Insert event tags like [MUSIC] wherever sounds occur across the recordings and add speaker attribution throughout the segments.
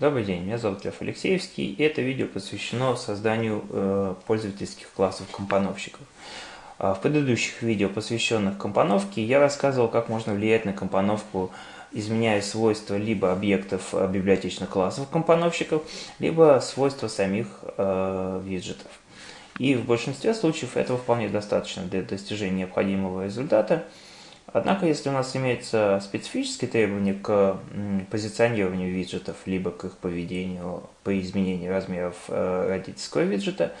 Speaker 1: Добрый день, меня зовут Лев Алексеевский, и это видео посвящено созданию э, пользовательских классов компоновщиков. А в предыдущих видео, посвященных компоновке, я рассказывал, как можно влиять на компоновку, изменяя свойства либо объектов э, библиотечных классов компоновщиков, либо свойства самих э, виджетов. И в большинстве случаев этого вполне достаточно для достижения необходимого результата – Однако, если у нас имеются специфические требования к позиционированию виджетов, либо к их поведению по изменению размеров э, родительского виджета,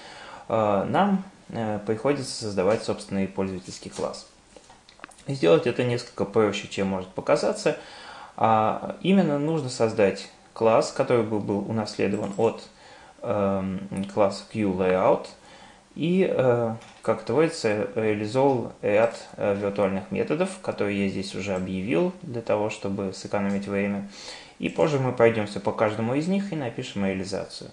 Speaker 1: э, нам э, приходится создавать собственный пользовательский класс. И сделать это несколько проще, чем может показаться. А именно нужно создать класс, который был, был унаследован от э, класса QLayout – и, как это говорится, реализовал ряд э, виртуальных методов, которые я здесь уже объявил для того, чтобы сэкономить время. И позже мы пройдемся по каждому из них и напишем реализацию.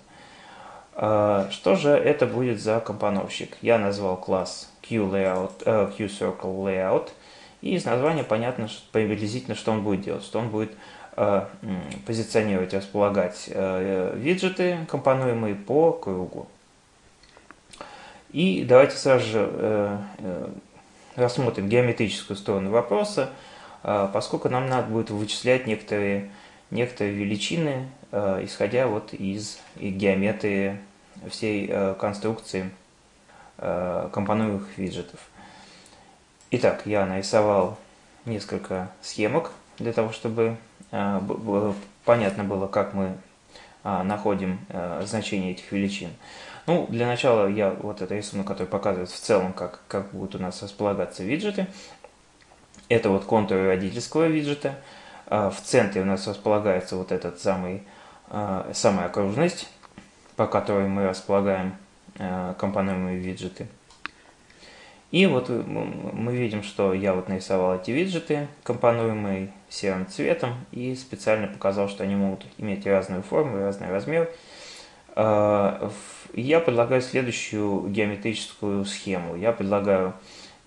Speaker 1: Э, что же это будет за компоновщик? Я назвал класс QLayout, QCircleLayout, и из названия понятно что, приблизительно, что он будет делать, что он будет позиционировать, располагать виджеты, компонуемые по кругу. И давайте сразу же э, э, рассмотрим геометрическую сторону вопроса, э, поскольку нам надо будет вычислять некоторые, некоторые величины, исходя вот из геометрии всей конструкции компонуемых виджетов. Итак, я нарисовал несколько схемок для того, чтобы понятно было, как мы находим значение этих величин. Ну, для начала я вот это рисунок, который показывает в целом, как, как будут у нас располагаться виджеты. Это вот контуры родительского виджета. А, в центре у нас располагается вот этот самый, а, самая окружность, по которой мы располагаем а, компонуемые виджеты. И вот мы видим, что я вот нарисовал эти виджеты, компонуемые серым цветом, и специально показал, что они могут иметь разную форму, разный размер. Я предлагаю следующую геометрическую схему. Я предлагаю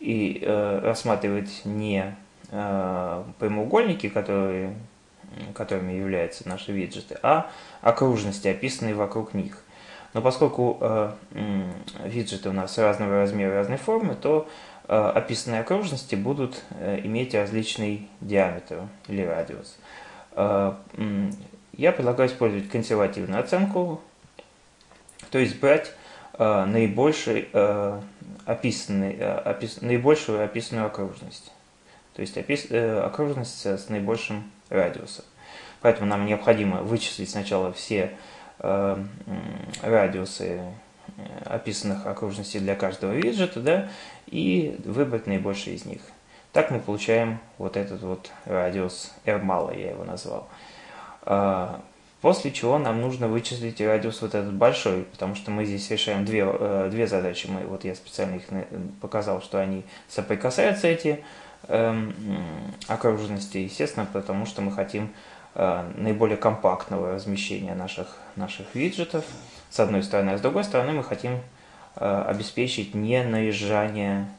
Speaker 1: и э, рассматривать не э, прямоугольники, которые, которыми являются наши виджеты, а окружности, описанные вокруг них. Но поскольку э, виджеты у нас разного размера, разной формы, то э, описанные окружности будут э, иметь различный диаметр или радиус. Э, я предлагаю использовать консервативную оценку то есть брать э, наибольший, э, описанный, э, опис, наибольшую описанную окружность. То есть опис, э, окружность с наибольшим радиусом. Поэтому нам необходимо вычислить сначала все э, радиусы э, описанных окружностей для каждого виджета, да, и выбрать наибольший из них. Так мы получаем вот этот вот радиус R мало, я его назвал. После чего нам нужно вычислить радиус вот этот большой, потому что мы здесь решаем две, э, две задачи. Мы, вот я специально их показал, что они соприкасаются, эти э, окружности, естественно, потому что мы хотим э, наиболее компактного размещения наших, наших виджетов, с одной стороны, а с другой стороны мы хотим э, обеспечить не наезжание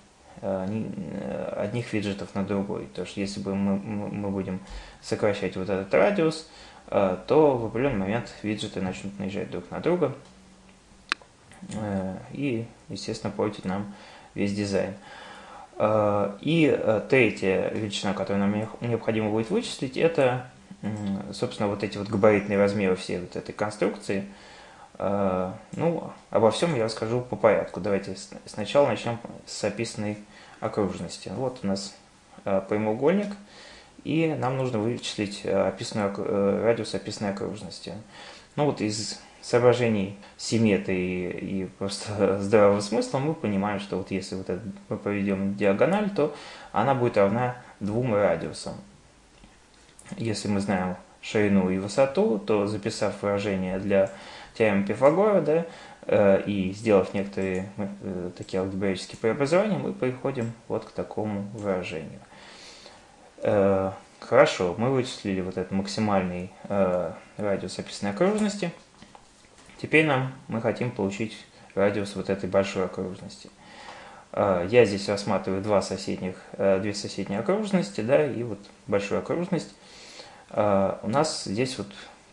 Speaker 1: э, э, одних виджетов на другой. То есть если бы мы, мы будем сокращать вот этот радиус, Э, то в определенный момент виджеты начнут наезжать друг на друга э, и, естественно, портить нам весь дизайн. Э, и третья величина, которую нам необходимо будет вычислить, это, собственно, вот эти вот габаритные размеры всей вот этой конструкции. Ну, обо всем я расскажу по порядку. Давайте сначала начнем с описанной окружности. Вот у нас прямоугольник – и нам нужно вычислить э, описанную, э, радиус описанной окружности. Ну вот из соображений симметрии и просто [LAUGHS] здравого смысла мы понимаем, что вот если вот это мы проведем диагональ, то она будет равна двум радиусам. Если мы знаем ширину и высоту, то записав выражение для теоремы Пифагора, да, э, и сделав некоторые такие алгебраические преобразования, мы приходим вот к такому выражению. Э, хорошо, мы вычислили вот этот максимальный э, радиус описанной окружности. Теперь нам мы хотим получить радиус вот этой большой окружности. Э, я здесь рассматриваю два соседних, две соседние окружности, да, и вот большую окружность. У нас здесь вот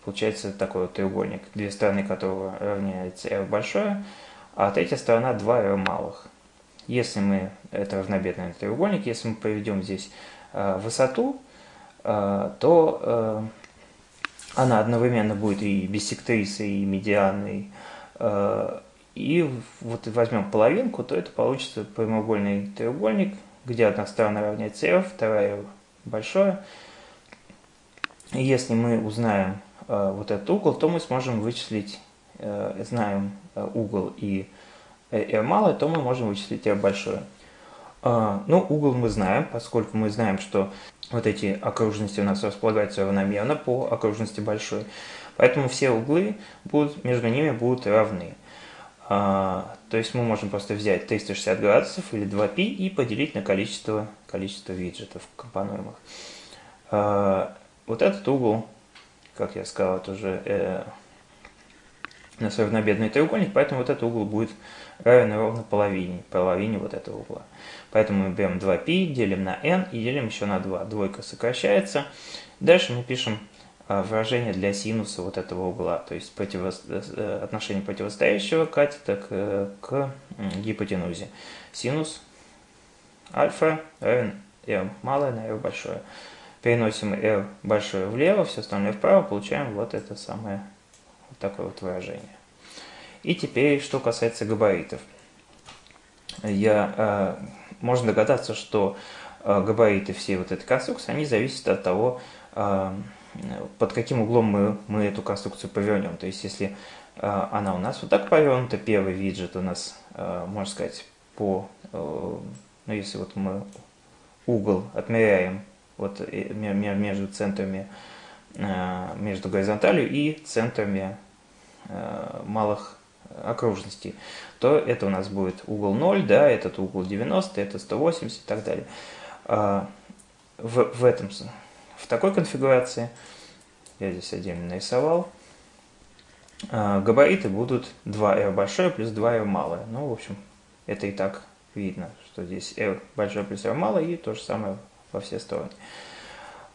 Speaker 1: получается такой вот треугольник, две стороны которого равняется r большое, а третья сторона 2r малых. Если мы, это равнобедный треугольник, если мы проведем здесь э, высоту, э, то э, она одновременно будет и биссектрисой, и медианой, э, и вот возьмем половинку, то это получится прямоугольный треугольник, где одна сторона равняется r, вторая большое. И если мы узнаем э, вот этот угол, то мы сможем вычислить, э, знаем э, угол и r малое, то мы можем вычислить r большое. Э, ну, угол мы знаем, поскольку мы знаем, что вот эти окружности у нас располагаются равномерно по окружности большой. Поэтому все углы будут, между ними будут равны. А, то есть мы можем просто взять 360 градусов или 2π и поделить на количество, количество виджетов компонуемых. А, вот этот угол, как я сказал, это уже э, у нас равнобедный треугольник, поэтому вот этот угол будет равен ровно половине, половине вот этого угла. Поэтому мы берем 2π, делим на n и делим еще на 2. Двойка сокращается. Дальше мы пишем а, выражение для синуса вот этого угла, то есть противо... Э, отношение противостоящего катета к, к гипотенузе. Синус альфа равен r малое на r большое. Переносим r большое влево, все остальное вправо, получаем вот это самое, вот такое вот выражение. И теперь, что касается габаритов. Я, э, можно догадаться, что э, габариты всей вот этой конструкции, они зависят от того, э, под каким углом мы, мы эту конструкцию повернем. То есть, если э, она у нас вот так повернута, первый виджет у нас, э, можно сказать, по, э, ну, если вот мы угол отмеряем вот между центрами, между горизонталью и центрами малых окружностей, то это у нас будет угол 0, да, этот угол 90, это 180 и так далее. В, в этом в такой конфигурации, я здесь отдельно нарисовал, а, габариты будут 2R большое плюс 2R малое. Ну, в общем, это и так видно, что здесь R большое плюс R малое и то же самое во все стороны.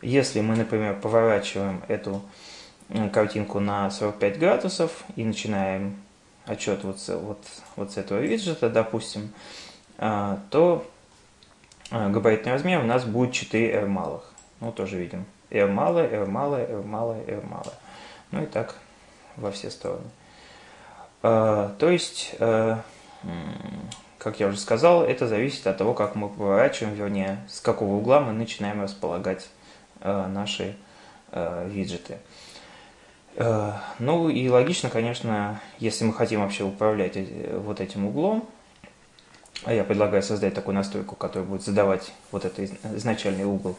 Speaker 1: Если мы, например, поворачиваем эту картинку на 45 градусов и начинаем отчет вот вот, вот с этого виджета, допустим, а, то а, габаритный размер у нас будет 4R малых. Ну, тоже видим. R малое, R малое, R малое, R малое. Ну и так во все стороны. А, то есть, как я уже сказал, это зависит от того, как мы поворачиваем, вернее, с какого угла мы начинаем располагать наши виджеты. А, ну и логично, конечно, если мы хотим вообще управлять вот этим углом, а я предлагаю создать такую настройку, которая будет задавать вот этот изначальный угол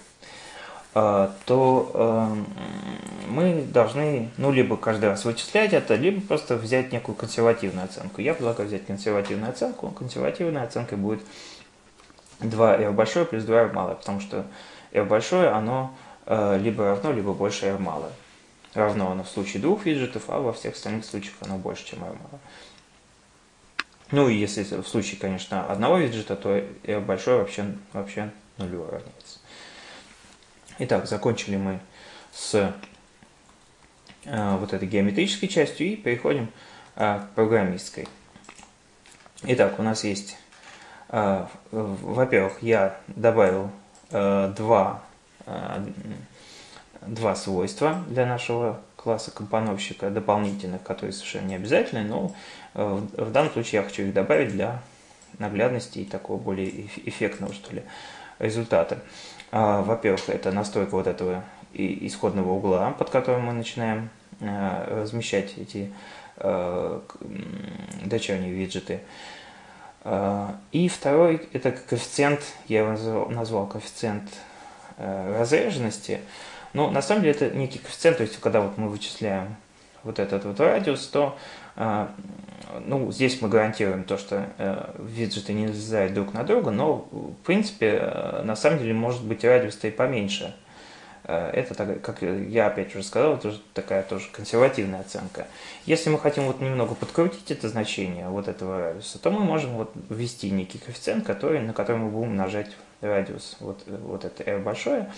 Speaker 1: а, то эм, мы должны, ну, либо каждый раз вычислять это, либо просто взять некую консервативную оценку. Я предлагаю взять консервативную оценку. Консервативная оценка будет 2r большое плюс 2r малое, потому что r большое, оно э, либо равно, либо больше r малое. Равно оно в случае двух виджетов, а во всех остальных случаях оно больше, чем r малое. Ну и если в случае, конечно, одного виджета, то r большое вообще, вообще нулю равняется. Итак, закончили мы с э, вот этой геометрической частью и переходим э, к программистской. Итак, у нас есть, э, во-первых, я добавил э, два, э, два свойства для нашего класса компоновщика дополнительных, которые совершенно не обязательны, но э, в данном случае я хочу их добавить для наглядности и такого более эффектного, что ли, результата. А, во-первых, это настройка вот этого исходного угла, под которым мы начинаем а, размещать эти а, дочерние виджеты. И второй, это коэффициент, я его назвал коэффициент разреженности. Но на самом деле это некий коэффициент, то есть когда вот мы вычисляем вот этот вот радиус, то ну, здесь мы гарантируем то, что э, виджеты не залезают друг на друга, но, в принципе, э, на самом деле может быть радиус-то и поменьше. Э, это, так, как я опять уже сказал, это уже такая тоже консервативная оценка. Если мы хотим вот немного подкрутить это значение вот этого радиуса, то мы можем вот ввести некий коэффициент, который, на который мы будем умножать радиус, вот, вот это r большое,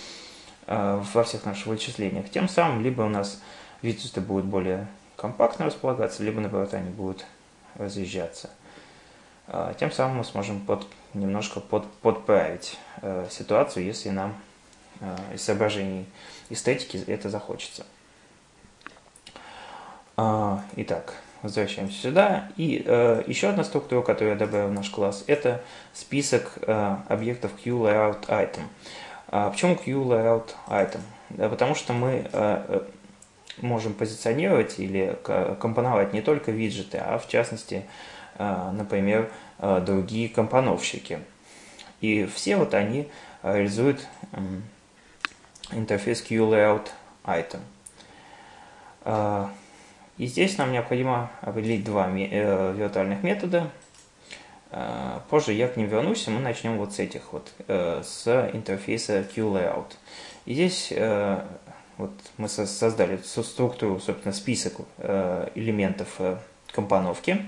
Speaker 1: во всех наших вычислениях. Тем самым либо у нас виджеты будут более компактно располагаться, либо наоборот они будут разъезжаться. А, тем самым мы сможем под, немножко под, подправить э, ситуацию, если нам э, из соображений эстетики это захочется. А, итак, возвращаемся сюда. И э, еще одна структура, которую я добавил в наш класс, это список э, объектов QLayoutItem. А почему QLayoutItem? Да, потому что мы э, э, можем позиционировать или компоновать не только виджеты, а в частности, э, например, другие компоновщики. И все вот они реализуют интерфейс QLayoutItem. Э, и здесь нам необходимо определить два виртуальных метода. Э, позже я к ним вернусь, и мы начнем вот с этих вот, э, с интерфейса QLayout. И здесь вот мы создали структуру, собственно, список элементов компоновки,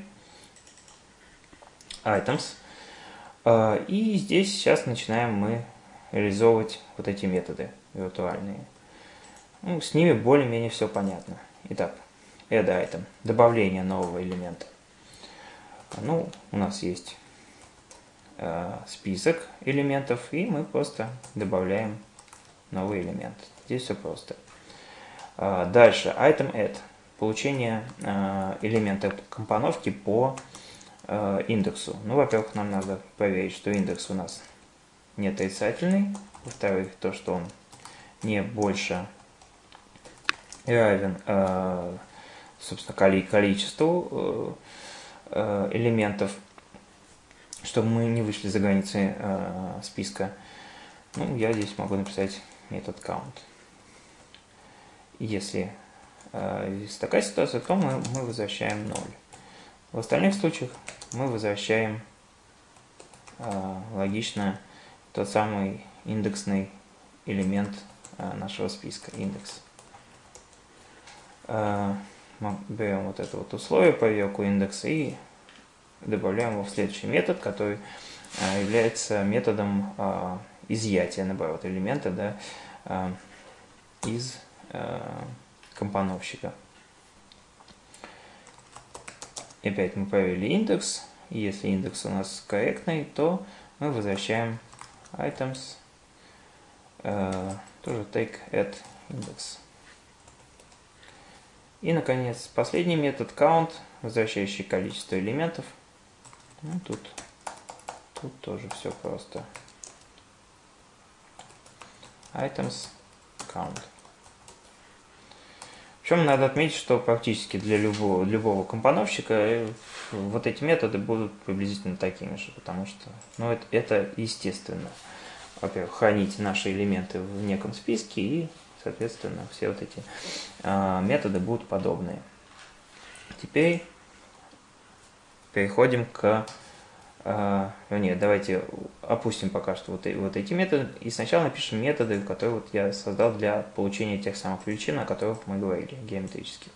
Speaker 1: items. И здесь сейчас начинаем мы реализовывать вот эти методы виртуальные. Ну, с ними более-менее все понятно. Итак, add item, добавление нового элемента. Ну, у нас есть э, список элементов, и мы просто добавляем новый элемент. Здесь все просто. Э, дальше, item add, получение э, элемента компоновки по э, индексу. Ну, во-первых, нам надо проверить, что индекс у нас не отрицательный. Во-вторых, то, что он не больше равен э, собственно, количеству э, элементов, чтобы мы не вышли за границы э, списка. Ну, я здесь могу написать метод count. Если есть такая ситуация, то мы, мы возвращаем 0. В остальных случаях мы возвращаем логично тот самый индексный элемент нашего списка, индекс мы берем вот это вот условие, проверку индекса и добавляем его в следующий метод, который а, является методом а, изъятия, наоборот, элемента да, а, из компоновщика. И опять мы проверили индекс. Если индекс у нас корректный, то мы возвращаем items, тоже take add index. И, наконец, последний метод count, возвращающий количество элементов. Ну, тут, тут тоже все просто. Items count. Причем надо отметить, что практически для любого, любого компоновщика э, вот эти методы будут приблизительно такими же, потому что ну, это, это естественно. Во-первых, хранить наши элементы в неком списке и Соответственно, все вот эти э, методы будут подобные. Теперь переходим к... Э, нет, давайте опустим пока что вот, вот эти методы. И сначала напишем методы, которые вот я создал для получения тех самых величин, о которых мы говорили, геометрических.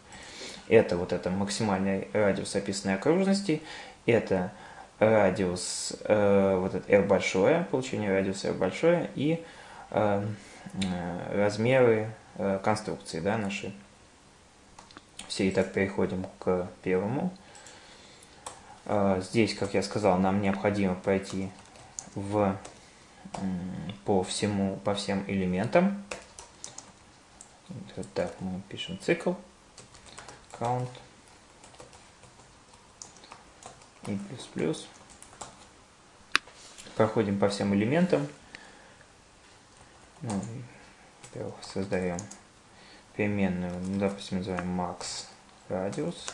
Speaker 1: Это вот это максимальный радиус описанной окружности. Это радиус, э, вот это r большое, получение радиуса r большое. И э, размеры э, конструкции да, нашей. Все, итак, переходим к первому. Э, здесь, как я сказал, нам необходимо пройти в, по, всему, по всем элементам. Так, мы пишем цикл, count и плюс-плюс. Проходим по всем элементам. Ну, создаем переменную, ну, допустим, называем max радиус.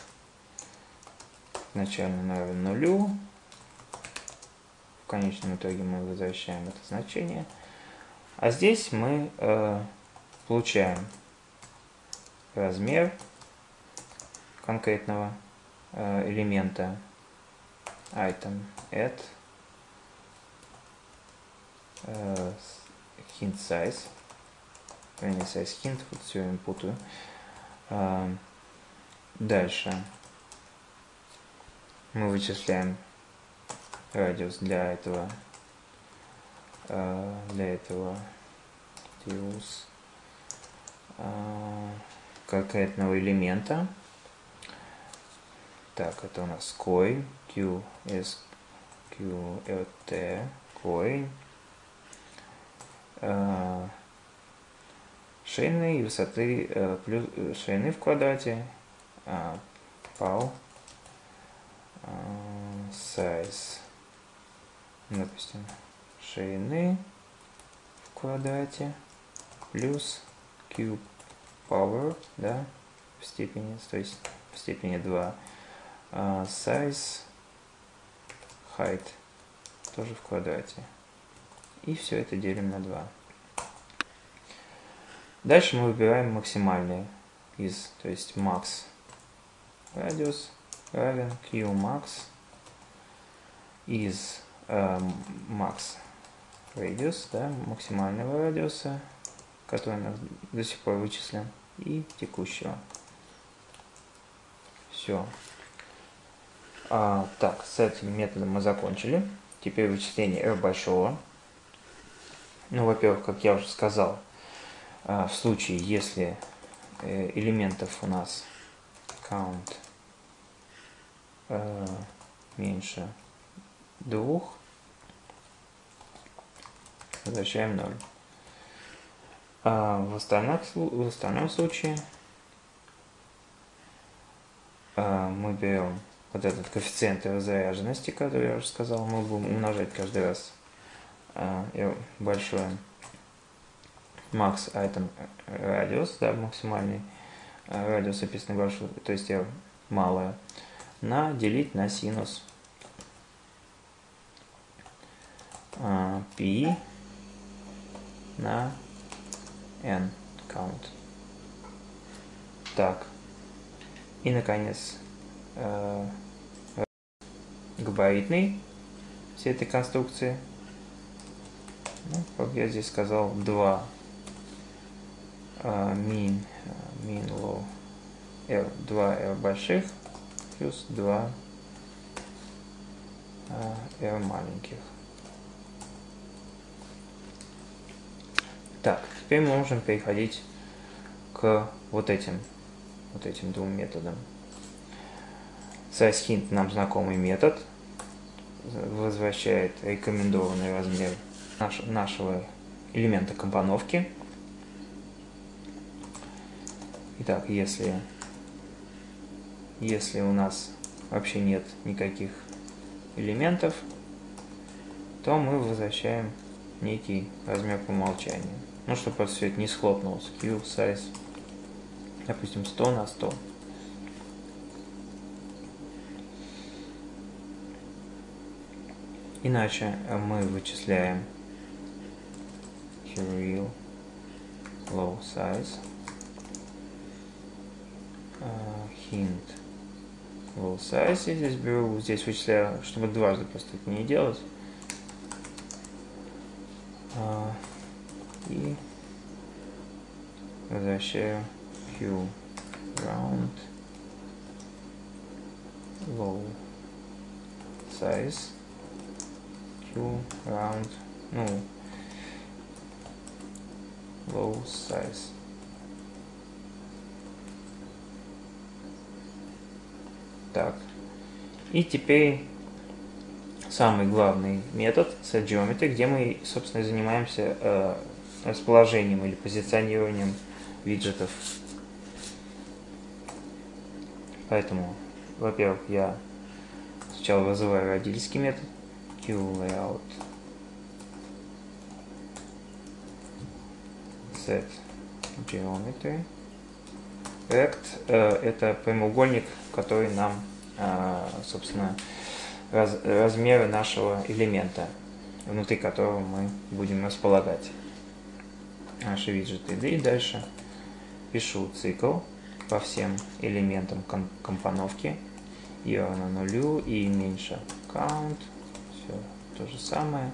Speaker 1: Начально равен нулю. В конечном итоге мы возвращаем это значение. А здесь мы э, получаем размер конкретного э, элемента item add э, hint size. Вернее, size hint, вот все им путаю. А, дальше мы вычисляем радиус для этого а, для этого use конкретного элемента. Так, это у нас coin, Q, S, Q, R, T, coin. Э, шейны и высоты э, плюс э, шейны в квадрате, pal, size, допустим, шейны в квадрате плюс cube power, да, в степени, то есть в степени 2, size, height, тоже в квадрате. И все это делим на 2. Дальше мы выбираем максимальные из, то есть max радиус равен q max из э, max radius, да, максимального радиуса, который мы до сих пор вычислен, и текущего. Все. А, так, с этим методом мы закончили. Теперь вычисление r большого. Ну, во-первых, как я уже сказал, а, в случае, если э, элементов у нас count э, меньше двух, возвращаем 0. А в, остальном, в остальном случае а, мы берем вот этот коэффициент разряженности, который я уже сказал, мы будем умножать каждый раз большое max item радиус, да, максимальный радиус описанный большой, то есть я малое, на делить на синус p на n count. Так. И, наконец, габаритный всей этой конструкции. Ну, как я здесь сказал, 2 min, min low R, 2 R больших плюс 2 R маленьких. Так, теперь мы можем переходить к вот этим, вот этим двум методам. SizeHint нам знакомый метод, возвращает рекомендованный размер нашего элемента компоновки. Итак, если, если у нас вообще нет никаких элементов, то мы возвращаем некий размер по умолчанию. Ну, чтобы просто все это не схлопнулось. Q size, допустим, 100 на 100. Иначе мы вычисляем real low size. Hint low size. Я здесь беру, здесь вычисляю, чтобы дважды просто не делать. А, и возвращаю q round low size. Q round ну low size Так. И теперь самый главный метод SetGeometry, где мы, собственно, занимаемся э, расположением или позиционированием виджетов. Поэтому, во-первых, я сначала вызываю родительский метод QLayout set geometry Rect э, это прямоугольник который нам, а, собственно, раз, размеры нашего элемента, внутри которого мы будем располагать наши виджеты. И дальше пишу цикл по всем элементам компоновки. И равно нулю, и меньше count. Все то же самое.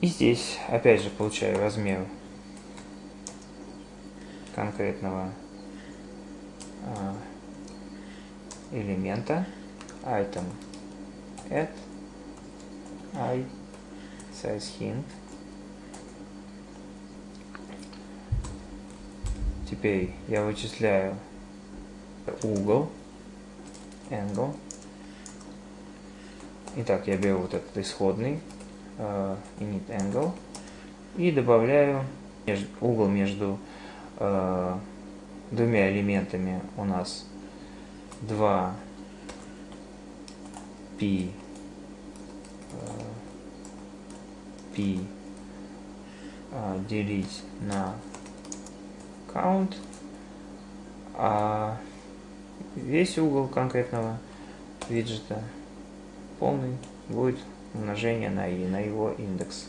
Speaker 1: И здесь опять же получаю размер конкретного а, элемента. Item add i size hint. Теперь я вычисляю угол, angle. Итак, я беру вот этот исходный uh, init angle. И добавляю угол между uh, двумя элементами у нас 2 p p делить на count, а весь угол конкретного виджета полный будет умножение на и, на его индекс.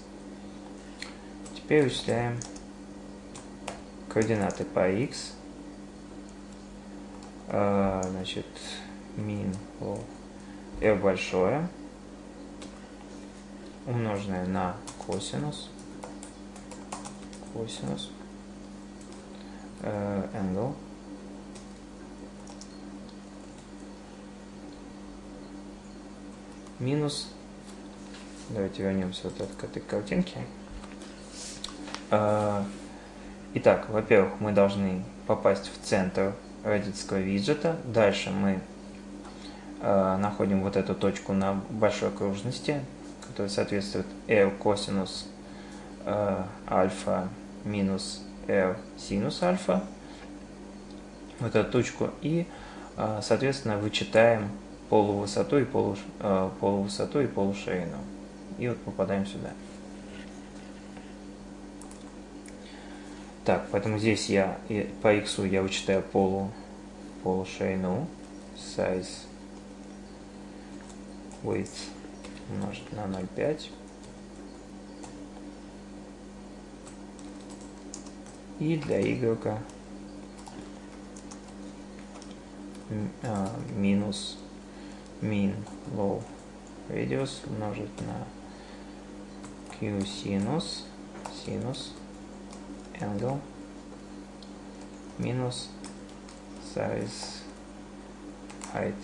Speaker 1: Теперь вычисляем координаты по x. А, значит, min f большое умноженное на косинус косинус э, angle минус давайте вернемся вот к этой картинке. Э, итак во-первых мы должны попасть в центр родительского виджета. Дальше мы э, находим вот эту точку на большой окружности которая соответствует r косинус э, альфа минус r синус альфа. Вот эту точку. И соответственно вычитаем полувысоту и полу, полувысоту и полуширину. И вот попадаем сюда. Так, поэтому здесь я по x я вычитаю полу, полуширину, size width умножить на 0,5. И для y а, минус min low radius умножить на q синус синус angle минус size height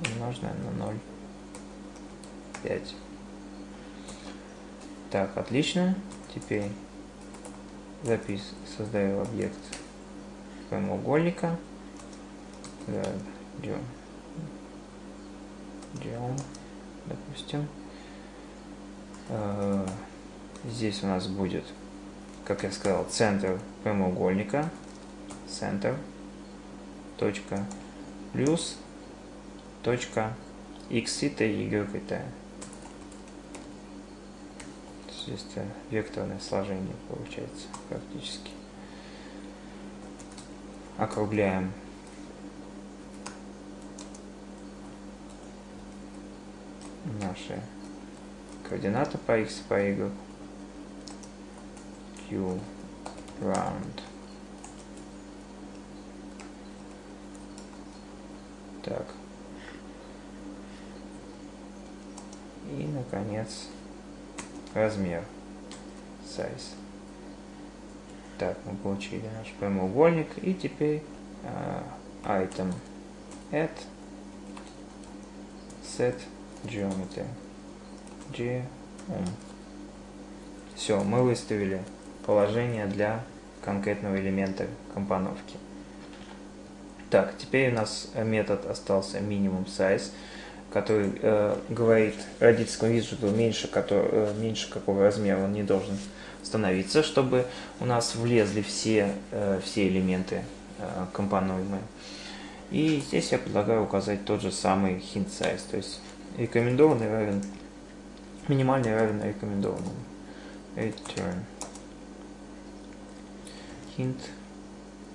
Speaker 1: умноженное на 0,5. Так, отлично. Теперь запись, создаю объект прямоугольника. Да, делаем, допустим. Э, здесь у нас будет, как я сказал, центр прямоугольника, центр, точка, плюс, точка, x это y это. Здесь это векторное сложение получается практически. Округляем наши координаты по x по y. Q round. Так. И, наконец, размер. Size. Так, мы получили наш прямоугольник. И теперь uh, item add set geometry. Geom. Все, мы выставили положение для конкретного элемента компоновки. Так, теперь у нас метод остался минимум size, который э, говорит родительскому виджету меньше, который, э, меньше какого размера он не должен становиться, чтобы у нас влезли все, э, все элементы э, компонуемые. И здесь я предлагаю указать тот же самый hint size, то есть рекомендованный равен, минимальный равен рекомендованному. Return. Hint.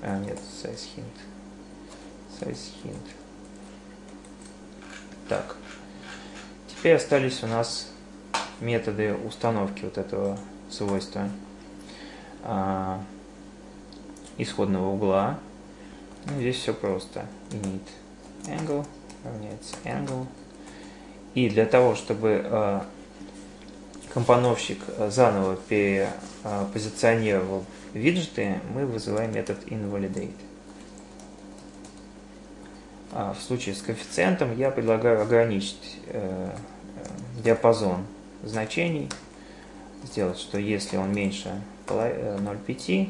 Speaker 1: А, нет, size hint. Size hint. Так. Теперь остались у нас методы установки вот этого свойства а, исходного угла. Ну, здесь все просто. Init angle равняется angle и для того, чтобы э, компоновщик э, заново перепозиционировал виджеты, мы вызываем метод invalidate. А в случае с коэффициентом я предлагаю ограничить э, диапазон значений, сделать, что если он меньше 0,5,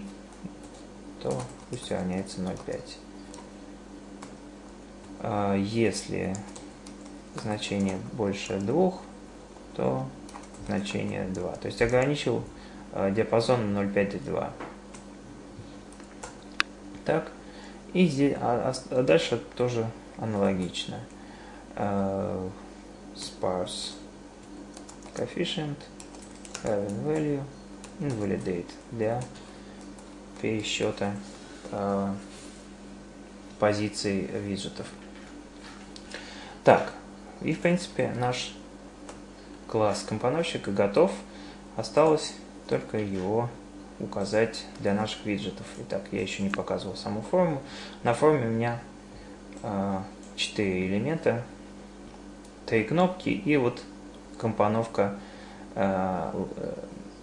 Speaker 1: то пусть равняется 0,5. А если значение больше 2, то значение 2. То есть ограничил а, диапазон 0,5 и 2. Так, и здесь, а, а дальше тоже аналогично. Uh, sparse coefficient, having value, invalidate для пересчета uh, позиций виджетов. Так, и в принципе наш класс компоновщика готов. Осталось только его указать для наших виджетов. Итак, я еще не показывал саму форму. На форме у меня э, 4 элемента, 3 кнопки и вот компоновка э,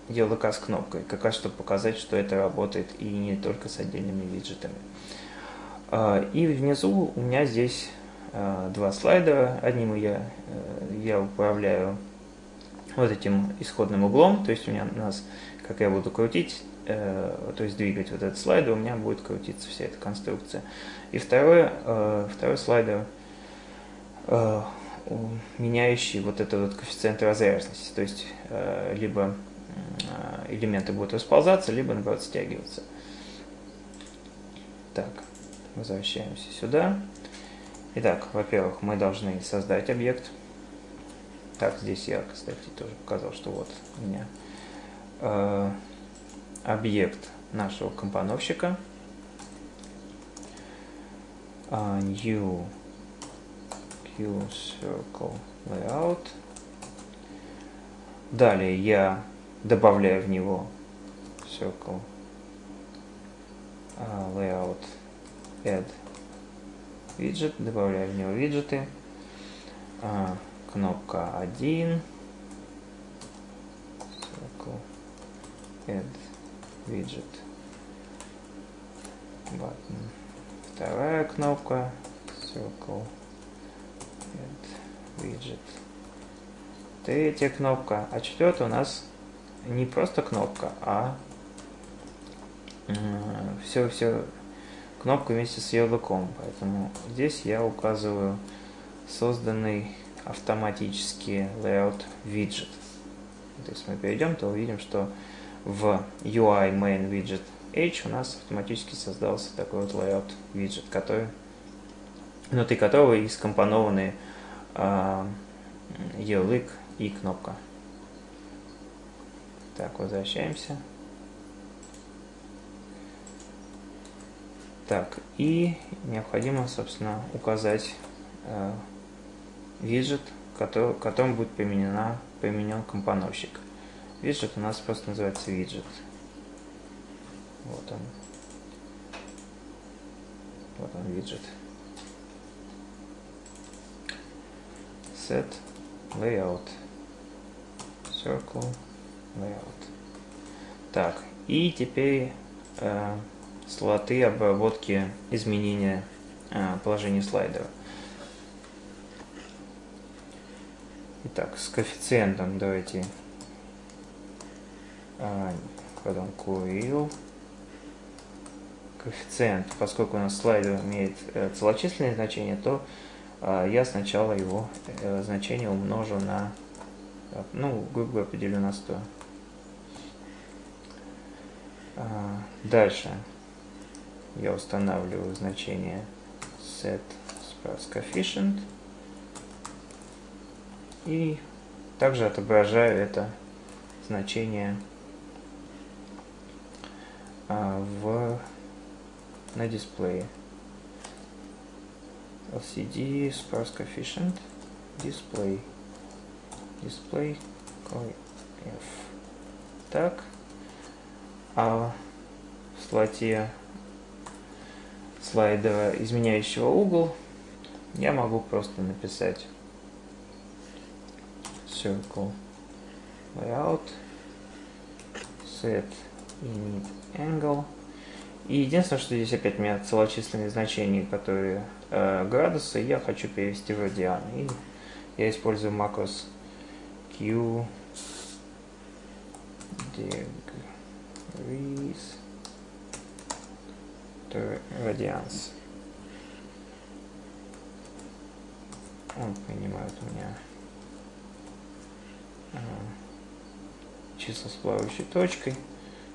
Speaker 1: ярлыка с кнопкой. Как раз чтобы показать, что это работает и не только с отдельными виджетами. Э, и внизу у меня здесь э, два слайдера. Одним я, э, я управляю вот этим исходным углом, то есть у меня у нас, как я буду крутить, э, то есть двигать вот этот слайдер, у меня будет крутиться вся эта конструкция. И второе, э, второй слайдер, э, меняющий вот этот вот коэффициент разряженности, то есть э, либо э, элементы будут расползаться, либо наоборот стягиваться. Так, возвращаемся сюда. Итак, во-первых, мы должны создать объект. Так, здесь я, кстати, тоже показал, что вот у меня э, объект нашего компоновщика. Uh, new Q Circle Layout. Далее я добавляю в него Circle uh, Layout Add Widget, добавляю в него виджеты. Uh, кнопка 1, circle, add widget, button. Вторая кнопка, circle, add widget. Третья кнопка, а четвертая у нас не просто кнопка, а все-все кнопка вместе с ярлыком. Поэтому здесь я указываю созданный автоматически layout widget. То есть мы перейдем, то увидим, что в UI main widget H у нас автоматически создался такой вот layout widget, который, внутри которого и скомпонованы э, ярлык и кнопка. Так, возвращаемся. Так, и необходимо, собственно, указать э, виджет, который, которым будет применена, применен компоновщик. Виджет у нас просто называется виджет. Вот он. Вот он виджет. Set layout. Circle layout. Так, и теперь э, слоты обработки изменения э, положения слайдера. Итак, с коэффициентом давайте а, потом QRIL. Коэффициент, поскольку у нас слайдер имеет э, целочисленное значение, то а, я сначала его э, значение умножу на, ну, грубо говоря, поделю на 100. А, дальше я устанавливаю значение set coefficient и также отображаю это значение а, в, на дисплее. LCD sparse coefficient display display F. Так. А в слоте слайдера изменяющего угол я могу просто написать circle layout set init angle и единственное, что здесь опять у меня целочисленные значения, которые э, градусы, я хочу перевести в радианы. И я использую макрос q degrees радианс. Он принимает у меня числа с плавающей точкой,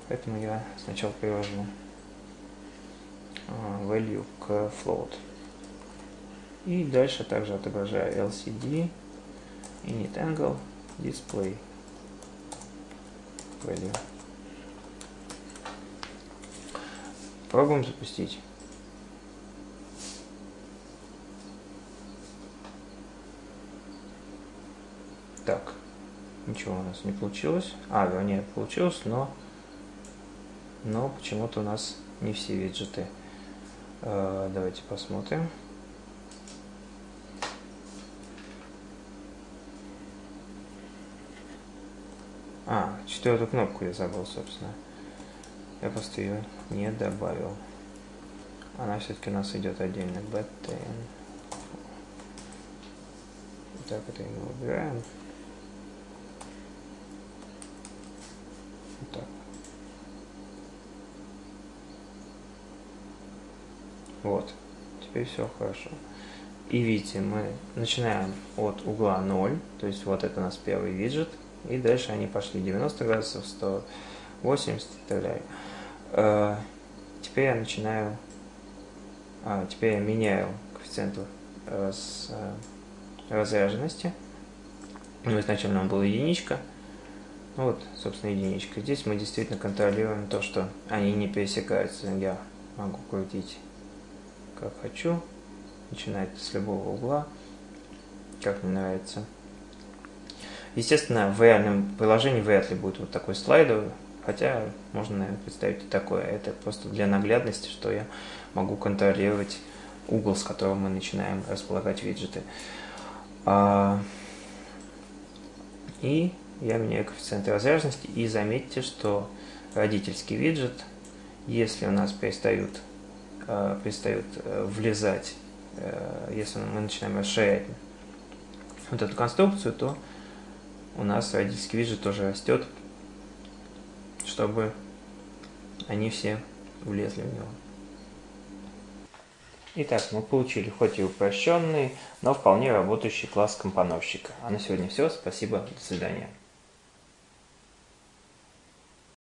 Speaker 1: поэтому я сначала привожу а, value к float. И дальше также отображаю LCD, init angle, display value. Пробуем запустить. Так, ничего у нас не получилось. А, вернее, получилось, но, но почему-то у нас не все виджеты. Э, давайте посмотрим. А, четвертую кнопку я забыл, собственно. Я просто ее не добавил. Она все-таки у нас идет отдельно. BTN. Так, это мы убираем. Вот так. Вот. Теперь все хорошо. И видите, мы начинаем от угла 0, то есть вот это у нас первый виджет, и дальше они пошли 90 градусов, 180 и так далее. Э, теперь я начинаю, а, теперь я меняю коэффициент с э, разряженности. Ну, изначально он был единичка. Ну вот, собственно, единичка. Здесь мы действительно контролируем то, что они не пересекаются. Я могу крутить как хочу. Начинать с любого угла, как мне нравится. Естественно, в реальном приложении вряд ли будет вот такой слайдер, хотя можно, наверное, представить и такое. Это просто для наглядности, что я могу контролировать угол, с которого мы начинаем располагать виджеты. А, и я меняю коэффициент разряженности. И заметьте, что родительский виджет, если у нас перестают, а, перестают э, влезать, э, если мы начинаем расширять вот эту конструкцию, то у нас родительский виджет тоже растет, чтобы они все влезли в него. Итак, мы получили хоть и упрощенный, но вполне работающий класс компоновщика. А на сегодня все. Спасибо. До свидания.